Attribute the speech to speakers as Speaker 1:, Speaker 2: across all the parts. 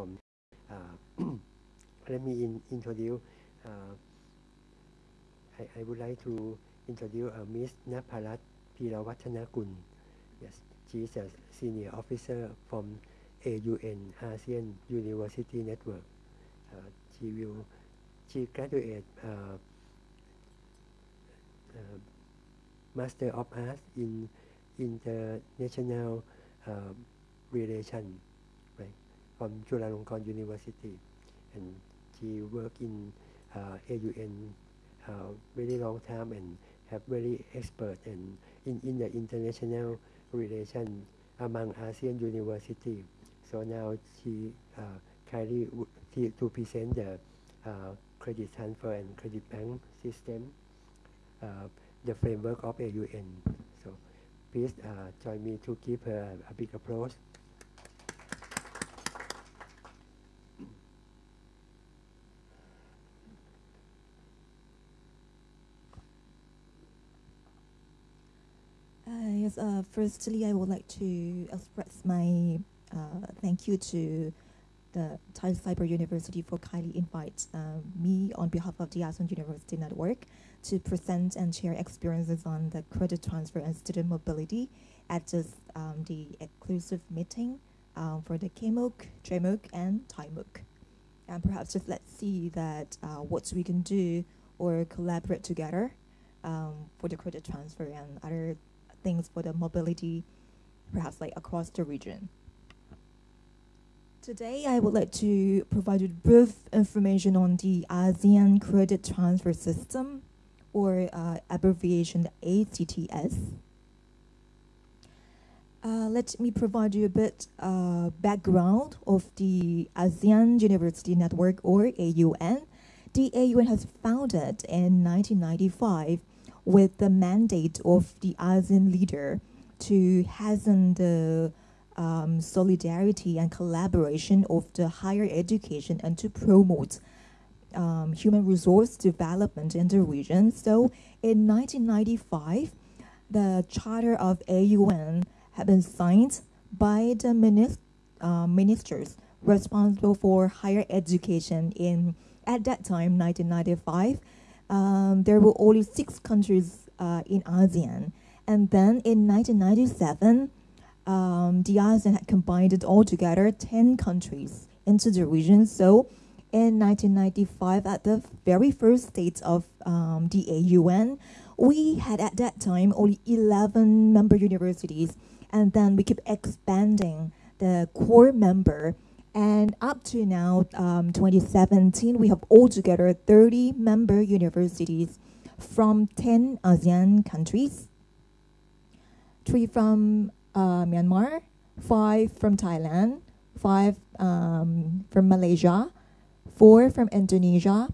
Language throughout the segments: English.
Speaker 1: from. Uh, let me in, introduce. Uh, I, I, would like to introduce uh, Ms. Naparat Pirawatanakun. Yes, she is a senior officer from AUN ASEAN University Network. Uh, she will she graduated uh, uh, Master of Arts in International uh, Relation, right, from Chulalongkorn University, and she worked in uh, AUN uh, very long time and have very expert and in, in the international relation among ASEAN university. So now she uh, kindly to present the uh, credit transfer and credit bank system, uh, the framework of AUN. So please uh, join me to give her a big applause.
Speaker 2: Uh, firstly, I would like to express my uh, thank you to the Thai Cyber University for kindly invite uh, me on behalf of the ASEAN University Network to present and share experiences on the credit transfer and student mobility at this, um, the exclusive meeting um, for the KMOOC, JMOOC, and ThaiMOOC. And perhaps just let's see that uh, what we can do or collaborate together um, for the credit transfer and other things for the mobility, perhaps like across the region. Today, I would like to provide you brief information on the ASEAN Credit Transfer System, or uh, abbreviation ACTS. Uh, let me provide you a bit uh, background of the ASEAN University Network, or AUN. The AUN has founded in 1995 with the mandate of the ASEAN leader to hasten the um, solidarity and collaboration of the higher education and to promote um, human resource development in the region. So in 1995, the Charter of AUN had been signed by the uh, ministers responsible for higher education in, at that time, 1995. Um, there were only six countries uh, in ASEAN. And then in 1997, um, the ASEAN had combined all together 10 countries into the region. So in 1995, at the very first state of um, the AUN, we had at that time only 11 member universities, and then we keep expanding the core member. And up to now, um, 2017, we have altogether 30 member universities from 10 ASEAN countries, three from uh, Myanmar, five from Thailand, five um, from Malaysia, four from Indonesia,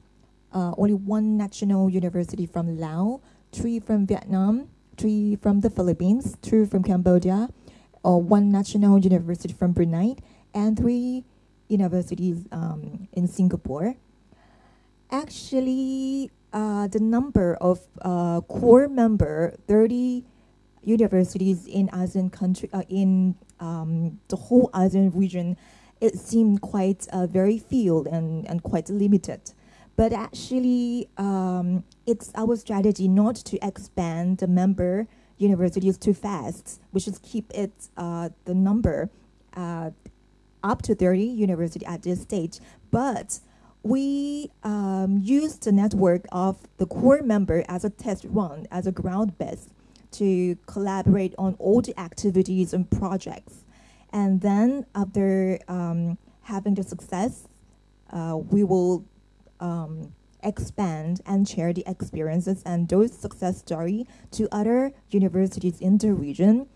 Speaker 2: uh, only one national university from Laos, three from Vietnam, three from the Philippines, two from Cambodia, uh, one national university from Brunei, and three universities um, in Singapore. Actually, uh, the number of uh, core member, 30 universities in ASEAN country, uh, in um, the whole ASEAN region, it seemed quite uh, very few and, and quite limited. But actually, um, it's our strategy not to expand the member universities too fast. We should keep it uh, the number uh, up to 30 university at this stage. But we um, use the network of the core member as a test run, as a ground base to collaborate on all the activities and projects. And then after um, having the success, uh, we will um, expand and share the experiences and those success story to other universities in the region.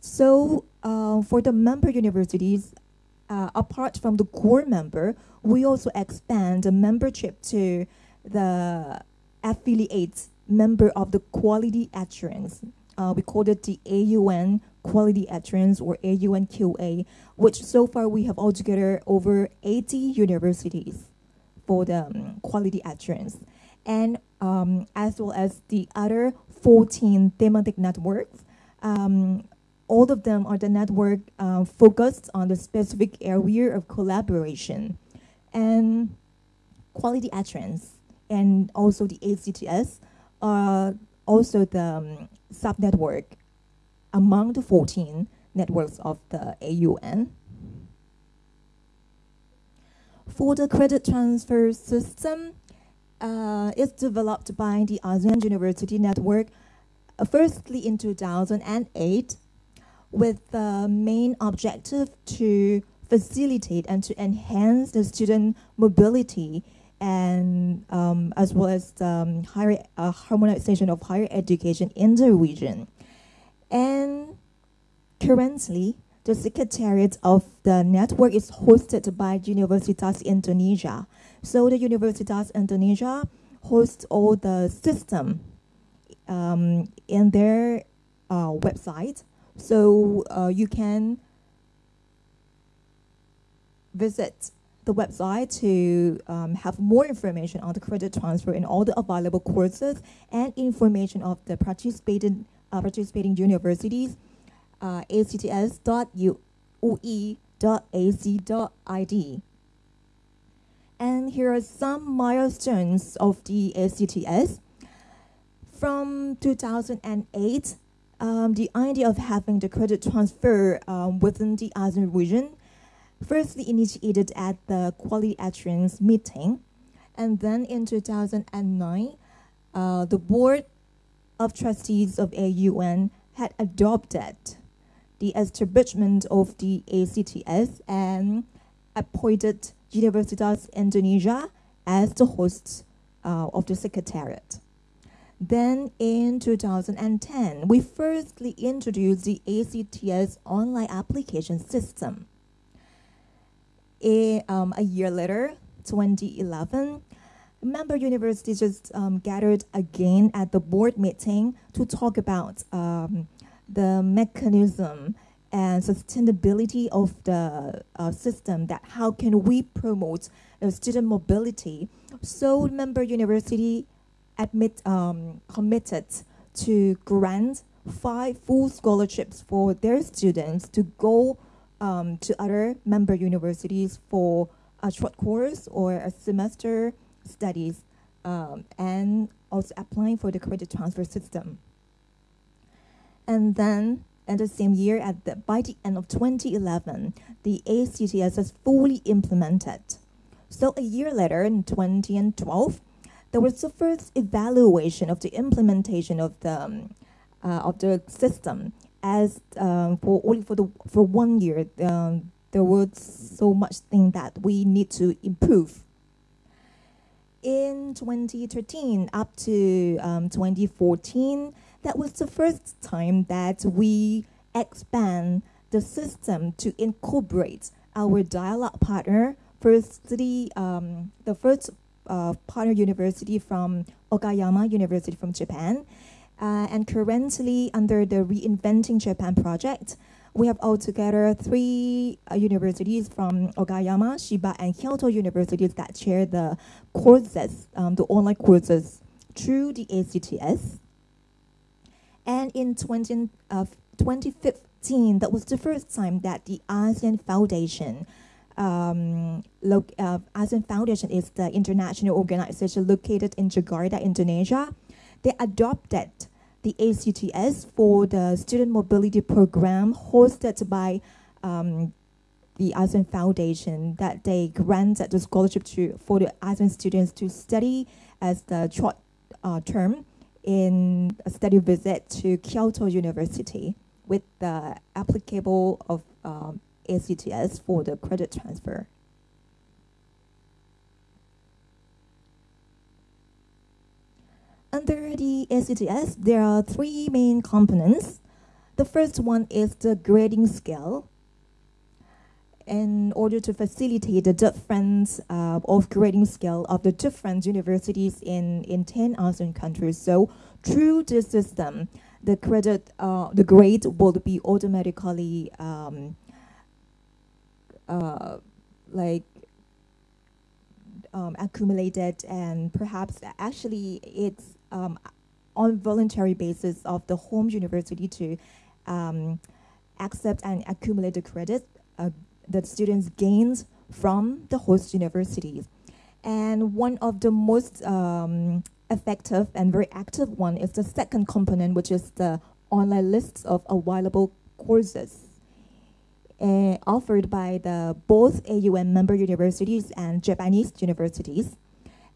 Speaker 2: So uh, for the member universities, uh, apart from the core member, we also expand the membership to the affiliates member of the quality assurance uh, we called it the AUN Quality Assurance or AUNQA, which so far we have altogether over 80 universities for the um, quality assurance. And um, as well as the other 14 thematic networks, um, all of them are the network uh, focused on the specific area of collaboration and quality assurance and also the ACTS are also the um, subnetwork among the 14 networks of the AUN. For the credit transfer system, uh, it's developed by the ASEAN University Network, uh, firstly in 2008, with the main objective to facilitate and to enhance the student mobility and um, as well as um, higher uh, harmonization of higher education in the region. And currently, the secretariat of the network is hosted by Universitas Indonesia. So the Universitas Indonesia hosts all the system um, in their uh, website. So uh, you can visit the website to um, have more information on the credit transfer and all the available courses and information of the participating, uh, participating universities, uh, acts.ui.ac.id. And here are some milestones of the ACTS. From 2008, um, the idea of having the credit transfer um, within the ASEAN region firstly initiated at the quality assurance meeting. And then in 2009, uh, the board of trustees of AUN had adopted the establishment of the ACTS and appointed Universitas Indonesia as the host uh, of the secretariat. Then in 2010, we firstly introduced the ACTS online application system. A, um, a year later, 2011, member universities just um, gathered again at the board meeting to talk about um, the mechanism and sustainability of the uh, system that how can we promote uh, student mobility. So member university admit um, committed to grant five full scholarships for their students to go um, to other member universities for a short course or a semester studies um, and also applying for the credit transfer system. And then in the same year, at the, by the end of 2011, the ACTS is fully implemented. So a year later, in 2012, there was the first evaluation of the implementation of the, um, uh, of the system as um, for only for the for one year, um, there was so much thing that we need to improve. In 2013 up to um, 2014, that was the first time that we expand the system to incorporate our dialogue partner. Firstly, um, the first uh, partner university from Okayama University from Japan, uh, and currently, under the Reinventing Japan project, we have altogether three uh, universities from Okayama, Chiba, and Kyoto universities that share the courses, um, the online courses through the ACTS. And in 20, uh, 2015, that was the first time that the ASEAN Foundation um, uh, ASEAN Foundation is the international organization located in Jakarta, Indonesia. They adopted the ACTS for the student mobility program hosted by um, the ASEAN Foundation that they granted the scholarship to for the ASEAN students to study as the short uh, term in a study visit to Kyoto University with the applicable of um, ACTS for the credit transfer. Under the ACTS, there are three main components. The first one is the grading scale. In order to facilitate the difference uh, of grading scale of the different universities in, in 10 ASEAN countries. So through this system, the credit, uh, the grade will be automatically um, uh, like um, accumulated and perhaps actually it's um, on voluntary basis of the home university to um, accept and accumulate the credit uh, that students gains from the host universities. And one of the most um, effective and very active one is the second component, which is the online lists of available courses uh, offered by the both AUN member universities and Japanese universities.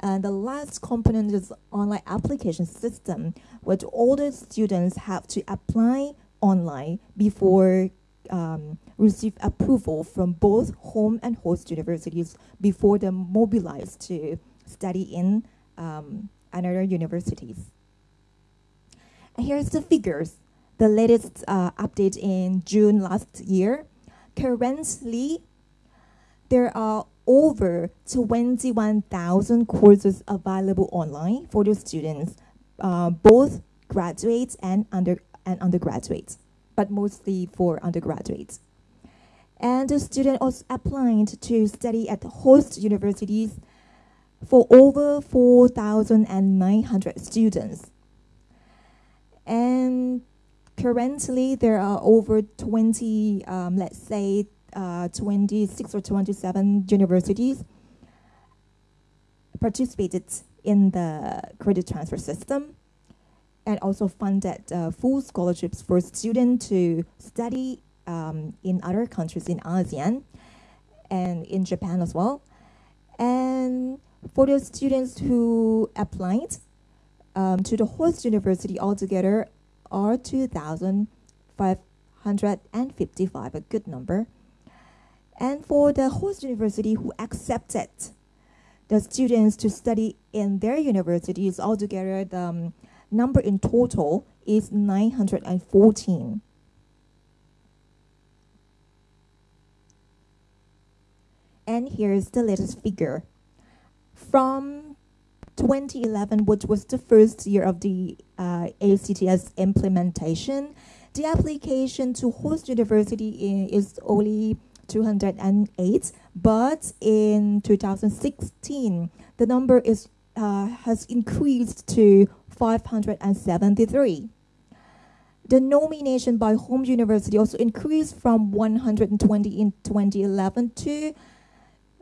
Speaker 2: And the last component is online application system, which all the students have to apply online before um, receive approval from both home and host universities before they're mobilized to study in um, another universities. Here's the figures. The latest uh, update in June last year. Currently, there are over 21,000 courses available online for the students, uh, both graduates and, under, and undergraduates, but mostly for undergraduates. And the student also applied to study at host universities for over 4,900 students. And currently there are over 20, um, let's say, uh, 26 or 27 universities participated in the credit transfer system and also funded uh, full scholarships for students to study um, in other countries in ASEAN and in Japan as well. And for the students who applied um, to the host university altogether are 2,555, a good number. And for the host university who accepted the students to study in their universities altogether, the um, number in total is 914. And here's the latest figure. From 2011, which was the first year of the uh, ACTS implementation, the application to host university is only 208, but in 2016, the number is uh, has increased to 573. The nomination by home university also increased from 120 in 2011 to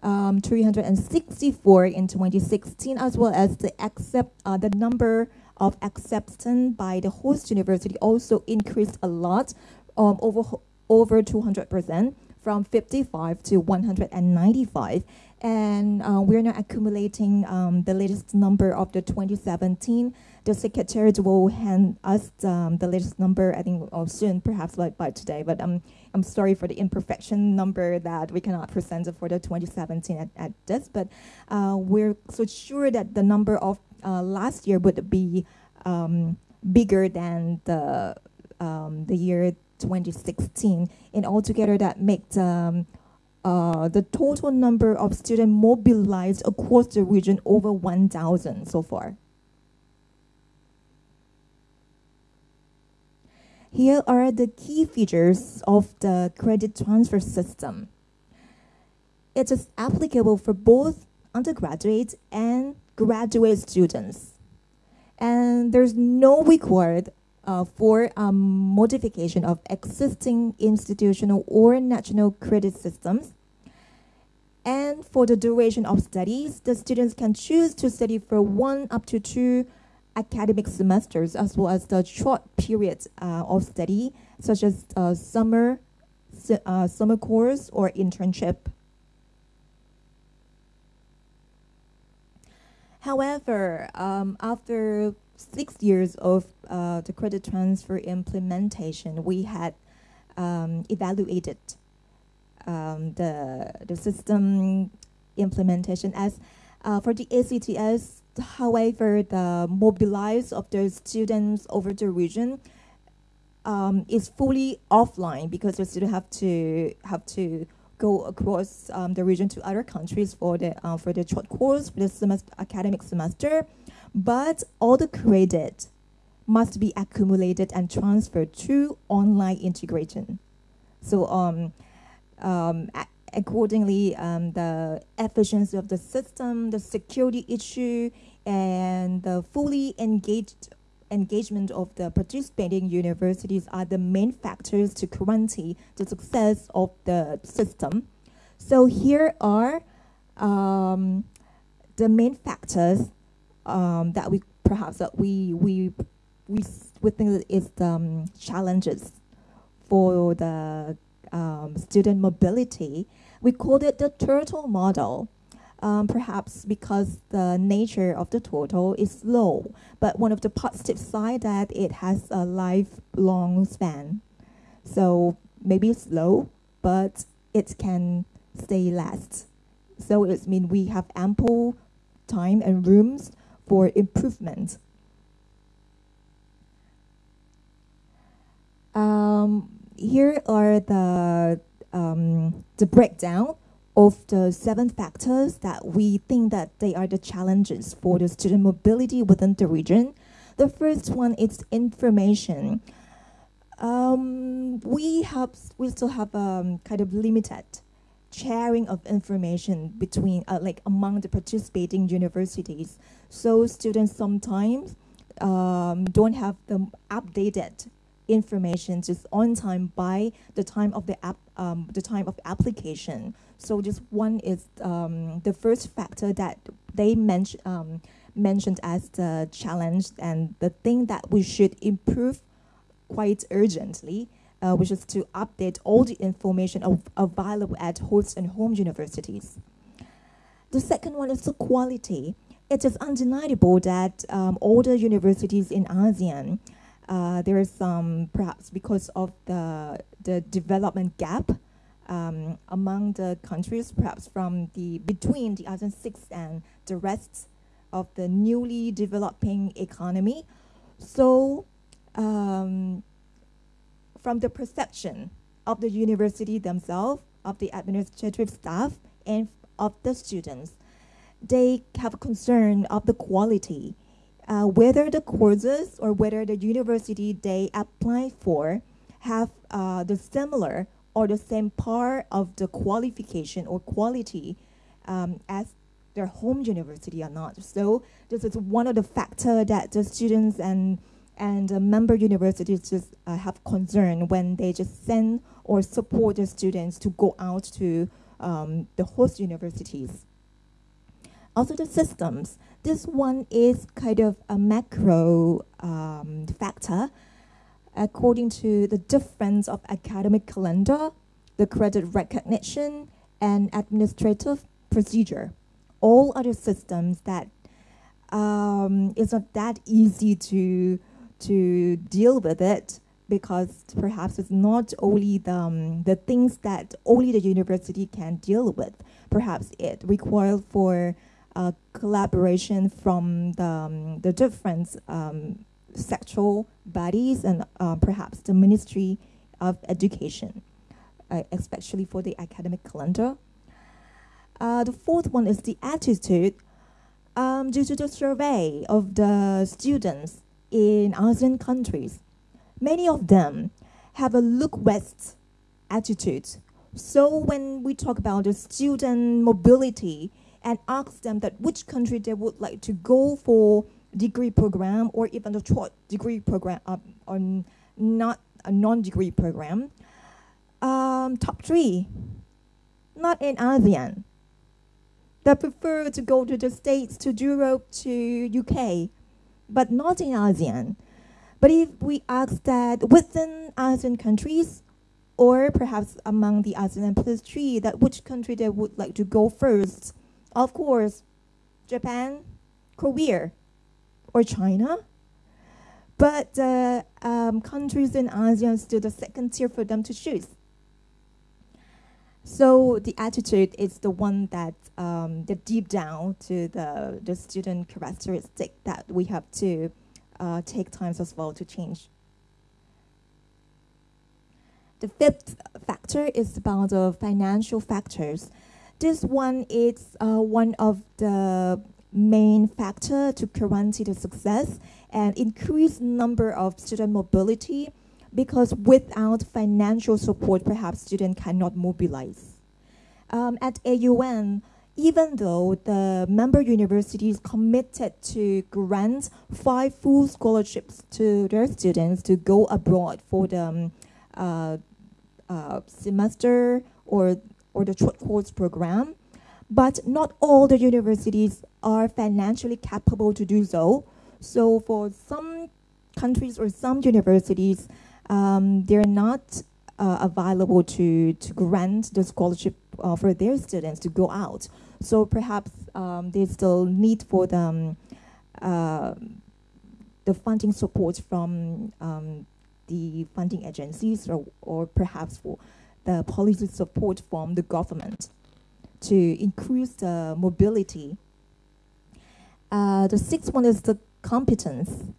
Speaker 2: um, 364 in 2016, as well as the accept uh, the number of acceptance by the host university also increased a lot, um, over over 200 percent, from 55 to 195. And uh, we're now accumulating um, the latest number of the 2017 the secretary will hand us um, the latest number, I think, oh, soon, perhaps by, by today. But um, I'm sorry for the imperfection number that we cannot present for the 2017 at, at this. But uh, we're so sure that the number of uh, last year would be um, bigger than the um, the year 2016. And altogether, that makes um, uh, the total number of students mobilized across the region over 1,000 so far. Here are the key features of the credit transfer system. It is applicable for both undergraduate and graduate students. And there's no required uh, for um, modification of existing institutional or national credit systems. And for the duration of studies, the students can choose to study for one up to two academic semesters as well as the short periods uh, of study, such as uh, summer, uh, summer course or internship. However, um, after six years of uh, the credit transfer implementation, we had um, evaluated um, the, the system implementation as uh, for the ACTS however, the mobilize of the students over the region um, is fully offline because the students have to have to go across um, the region to other countries for the uh, for the short course for the semester, academic semester, but all the credit must be accumulated and transferred through online integration. So um, um, accordingly, um, the efficiency of the system, the security issue, and the fully engaged engagement of the participating universities are the main factors to guarantee the success of the system. So here are um, the main factors um, that we perhaps that we we we we think is the um, challenges for the um, student mobility. We called it the turtle model. Um, perhaps because the nature of the turtle is slow, but one of the positive side that it has a lifelong span. So maybe slow, but it can stay last. So it means we have ample time and rooms for improvement. Um, here are the um, the breakdown of the seven factors that we think that they are the challenges for the student mobility within the region. The first one is information. Um, we have we still have um, kind of limited sharing of information between uh, like among the participating universities. So students sometimes um, don't have the updated information just on time by the time of the app um, the time of application. So just one is um, the first factor that they mention, um, mentioned as the challenge and the thing that we should improve quite urgently uh, which is to update all the information of, available at host and home universities. The second one is the quality. It is undeniable that um, all the universities in ASEAN, uh, there is some, perhaps because of the, the development gap um, among the countries, perhaps from the, between the ASEAN 6 and the rest of the newly developing economy. So um, from the perception of the university themselves, of the administrative staff, and of the students. They have concern of the quality, uh, whether the courses or whether the university they apply for have uh, the similar or the same part of the qualification or quality um, as their home university or not. So this is one of the factors that the students and and uh, member universities just uh, have concern when they just send or support the students to go out to um, the host universities. Also the systems. This one is kind of a macro um, factor according to the difference of academic calendar, the credit recognition, and administrative procedure. All other systems that um, it's not that easy to to deal with it because perhaps it's not only the, um, the things that only the university can deal with. Perhaps it requires for uh, collaboration from the, um, the different um, bodies and uh, perhaps the Ministry of Education, uh, especially for the academic calendar. Uh, the fourth one is the attitude. Um, due to the survey of the students in ASEAN countries, many of them have a look west attitude. So when we talk about the student mobility and ask them that which country they would like to go for degree program or even a short degree program uh, or not a non-degree program, um, top three, not in ASEAN. They prefer to go to the States, to Europe, to UK, but not in ASEAN. But if we ask that within ASEAN countries, or perhaps among the ASEAN plus three, that which country they would like to go first, of course, Japan, Korea, or China. But uh, um, countries in ASEAN still the second tier for them to choose. So the attitude is the one that um, the deep down to the, the student characteristic that we have to uh, take times as well to change. The fifth factor is about the financial factors. This one is uh, one of the main factor to guarantee the success and increase number of student mobility because without financial support, perhaps students cannot mobilize. Um, at AUN, even though the member universities committed to grant five full scholarships to their students to go abroad for the um, uh, uh, semester or, or the short course program, but not all the universities are financially capable to do so. So for some countries or some universities, um, they're not uh, available to, to grant the scholarship uh, for their students to go out. So perhaps um, there's still need for them uh, the funding support from um, the funding agencies or, or perhaps for the policy support from the government to increase the mobility. Uh, the sixth one is the competence.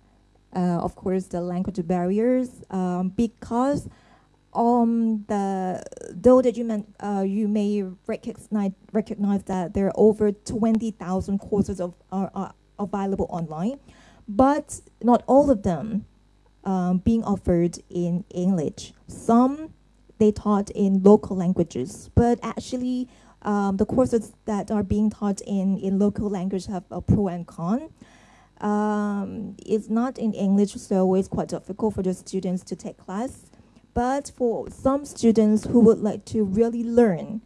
Speaker 2: Uh, of course, the language barriers, um, because um, the though that you meant, uh, you may recognize recognize that there are over twenty thousand courses of are, are available online, but not all of them um, being offered in English. Some they taught in local languages, but actually um, the courses that are being taught in, in local language have a pro and con. Um, it's not in English, so it's quite difficult for the students to take class. But for some students who would like to really learn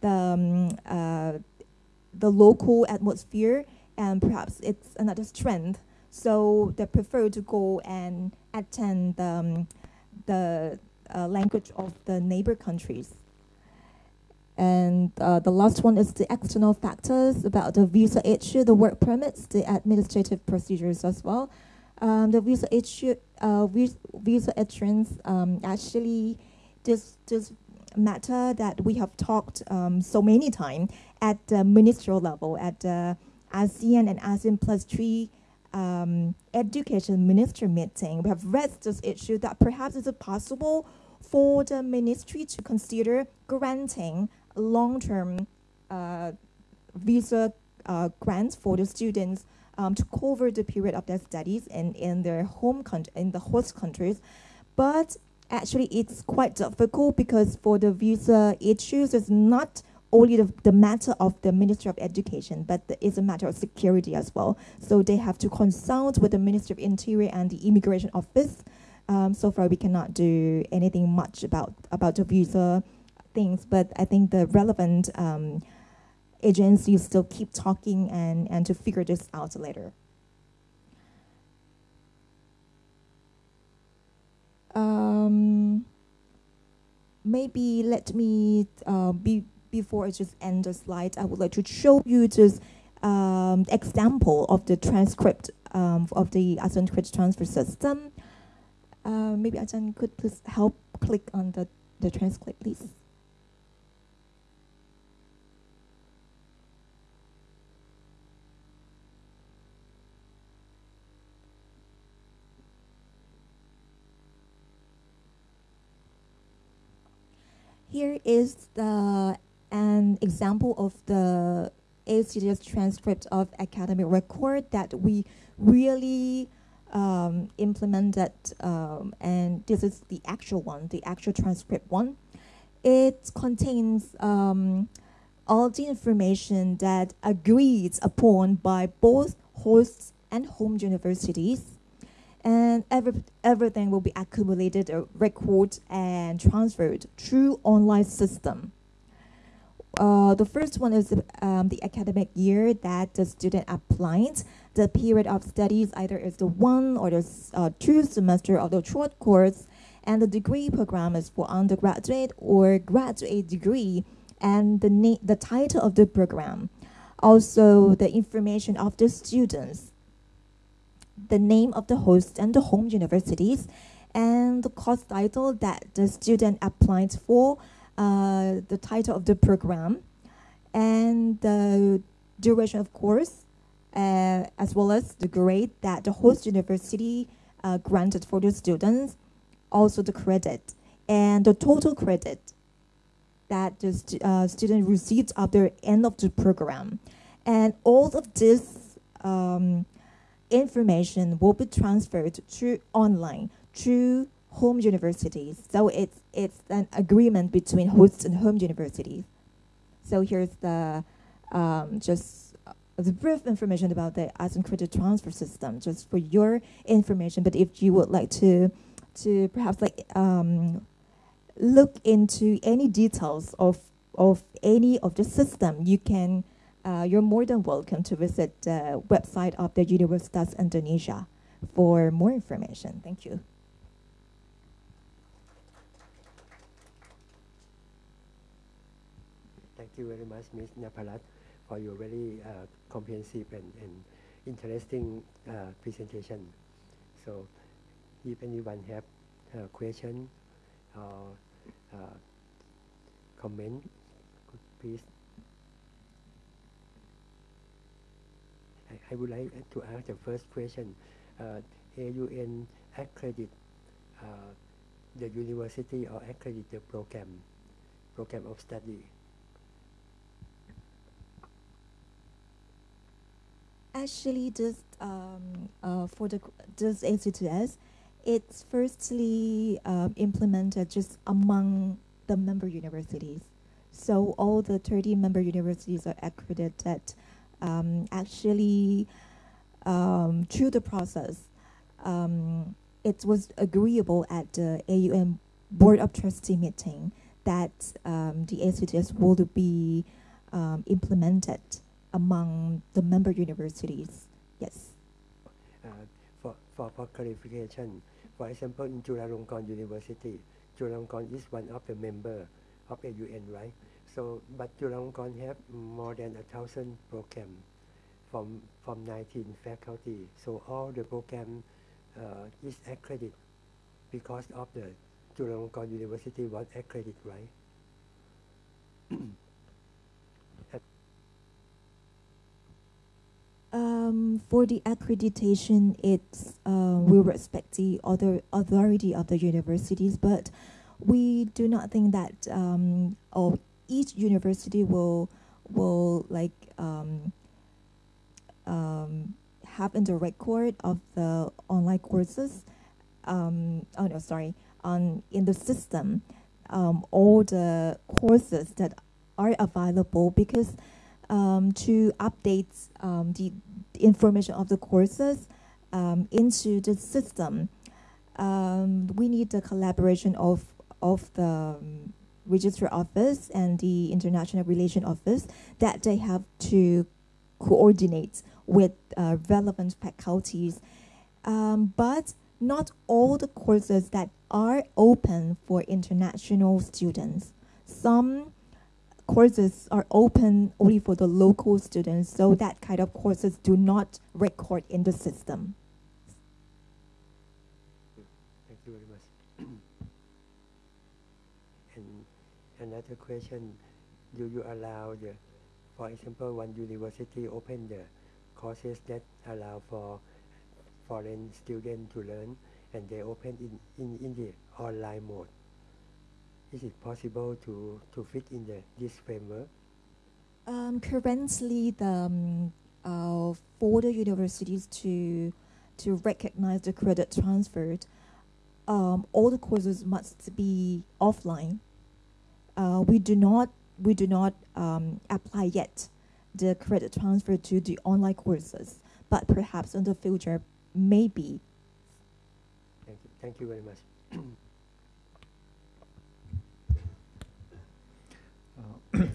Speaker 2: the, um, uh, the local atmosphere, and perhaps it's another strength, so they prefer to go and attend the, um, the uh, language of the neighbor countries. And uh, the last one is the external factors about the visa issue, the work permits, the administrative procedures as well. Um, the visa issue, uh, visa entrance, um, actually, this this matter that we have talked um, so many times at the ministerial level, at the ASEAN and ASEAN plus three um, education ministry meeting, we have raised this issue that perhaps it's possible for the ministry to consider granting long-term uh, visa uh, grants for the students um, to cover the period of their studies in, in their home country, in the host countries. But actually it's quite difficult because for the visa issues, it's not only the, the matter of the Ministry of Education, but it's a matter of security as well. So they have to consult with the Ministry of Interior and the Immigration Office. Um, so far, we cannot do anything much about about the visa things, but I think the relevant um, agencies still keep talking and, and to figure this out later. Um, maybe let me uh, be before I just end the slide, I would like to show you just um, example of the transcript um, of the ASEAN credit transfer system. Uh, maybe Ajahn could please help click on the, the transcript, please. Here is the an example of the ACTS transcript of academic record that we really um, implemented, um, and this is the actual one, the actual transcript one. It contains um, all the information that agreed upon by both hosts and home universities and every, everything will be accumulated, uh, recorded, and transferred through online system. Uh, the first one is um, the academic year that the student applied. The period of studies either is the one or the uh, two semester of the short course, and the degree program is for undergraduate or graduate degree, and the, the title of the program. Also, the information of the students, the name of the host and the home universities, and the course title that the student applied for, uh, the title of the program, and the duration of course, uh, as well as the grade that the host university uh, granted for the students, also the credit, and the total credit that the uh, student received the end of the program. And all of this um, information will be transferred to online to home universities. So it's, it's an agreement between hosts and home universities. So here's the um, just uh, the brief information about the ASEAN credit transfer system, just for your information. But if you would like to, to perhaps like um, look into any details of of any of the system, you can. Uh, you're more than welcome to visit the website of the Universitas Indonesia for more information. Thank you.
Speaker 1: Thank you very much, Ms. Naparat, for your very uh, comprehensive and, and interesting uh, presentation. So, if anyone have a question or uh, comment, please. I, I would like to ask the first question. Uh, AUN accredit uh, the university or accredit the program, program of study.
Speaker 2: Actually, just um, uh, for the this ACTS, it's firstly um, implemented just among the member universities. So all the 30 member universities are accredited. Um, actually, um, through the process, um, it was agreeable at the AUN Board of Trustee meeting that um, the ACTS will be implemented among the member universities. Yes.
Speaker 1: Uh, for, for, for clarification, for example, in Chulalongkorn University, Chulalongkorn is one of the member of AUN, right? So, but Chulalongkorn have more than a thousand program from from 19 faculty. So all the program uh, is accredited because of the Chulalongkorn University was accredited, right?
Speaker 2: For the accreditation, it's uh, we respect the other authority of the universities, but we do not think that um, oh, each university will will like um, um, have in the record of the online courses. Um, oh no, sorry, on in the system, um, all the courses that are available because um, to update um, the, the information of the courses um, into the system, um, we need the collaboration of of the um, registrar office and the international relation office that they have to coordinate with uh, relevant faculties. Um, but not all the courses that are open for international students. Some courses are open only for the local students, so that kind of courses do not record in the system.
Speaker 1: Thank you very much. and another question, do you allow the, for example, one university open the courses that allow for foreign students to learn and they open in, in, in the online mode? Is it possible to, to fit in the, this framework?
Speaker 2: Um, currently, the um, uh, for the universities to to recognize the credit transferred, um, all the courses must be offline. Uh, we do not we do not um, apply yet the credit transfer to the online courses, but perhaps in the future, maybe.
Speaker 1: Thank you. Thank you very much.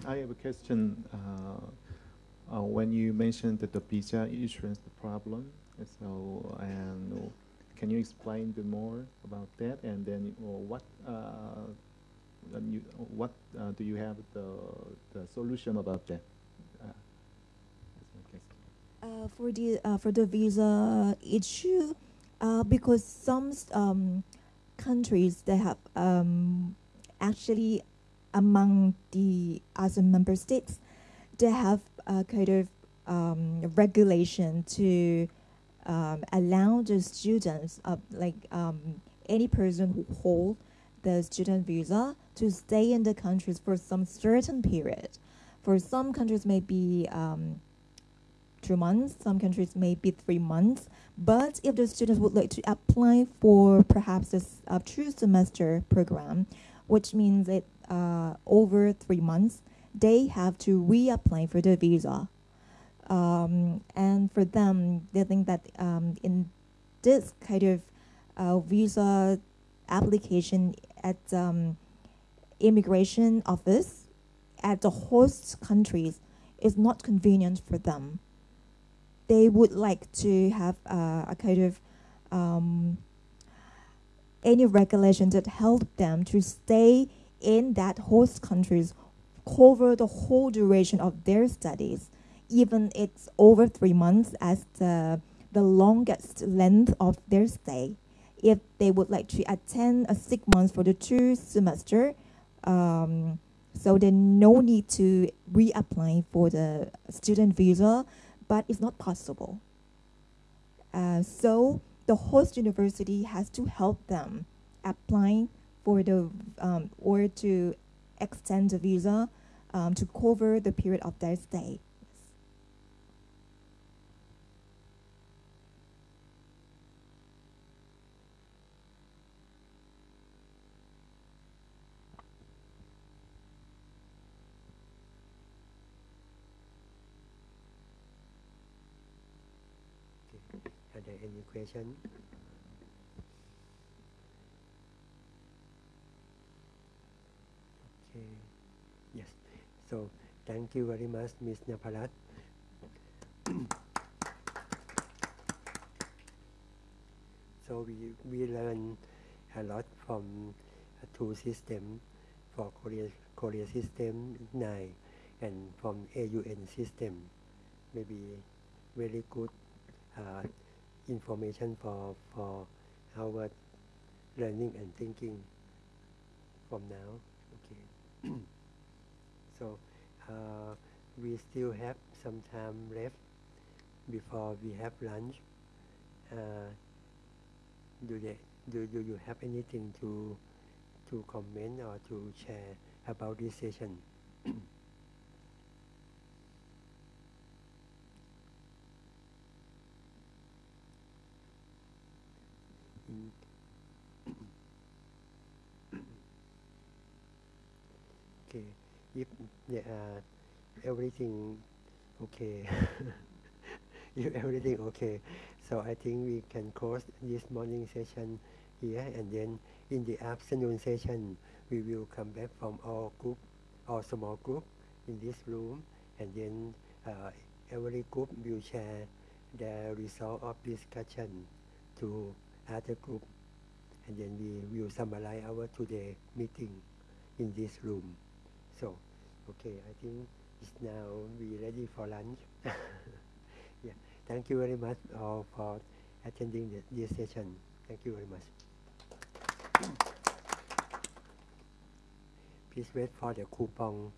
Speaker 3: I have a question. Uh, uh, when you mentioned the visa issuance problem, so and can you explain more about that? And then what you, what do you have the the solution about that?
Speaker 2: Uh, for the uh, for the visa issue, uh, because some um, countries they have um, actually among the ASEAN member states, they have a kind of um, regulation to um, allow the students, of like um, any person who hold the student visa, to stay in the countries for some certain period. For some countries, maybe um, two months. Some countries maybe three months. But if the students would like to apply for perhaps a, a true semester program, which means it uh, over three months, they have to reapply for the visa. Um, and for them, they think that um, in this kind of uh, visa application at um, immigration office at the host countries is not convenient for them. They would like to have uh, a kind of um, any regulation that help them to stay in that host countries cover the whole duration of their studies, even it's over three months as the the longest length of their stay. If they would like to attend a six months for the two semester, um, so there's no need to reapply for the student visa, but it's not possible. Uh, so the host university has to help them applying for the um, or to extend the visa um, to cover the period of their stay.
Speaker 1: Are there any question? Okay. Yes. So thank you very much, Ms. Naparat. so we we learn a lot from uh, two system for Korea Korea system nine and from AUN system. Maybe very good uh, information for for our learning and thinking from now. Okay. so uh, we still have some time left before we have lunch. Uh, do they do, do you have anything to to comment or to share about this session? Mm. okay, if there everything okay, if everything okay, so I think we can close this morning session here, and then in the afternoon session we will come back from our group, our small group in this room, and then uh, every group will share the result of discussion to other group, and then we will summarize our today meeting in this room. So, okay, I think it's now we ready for lunch. yeah, thank you very much all for attending the, this session. Thank you very much. Please wait for the coupon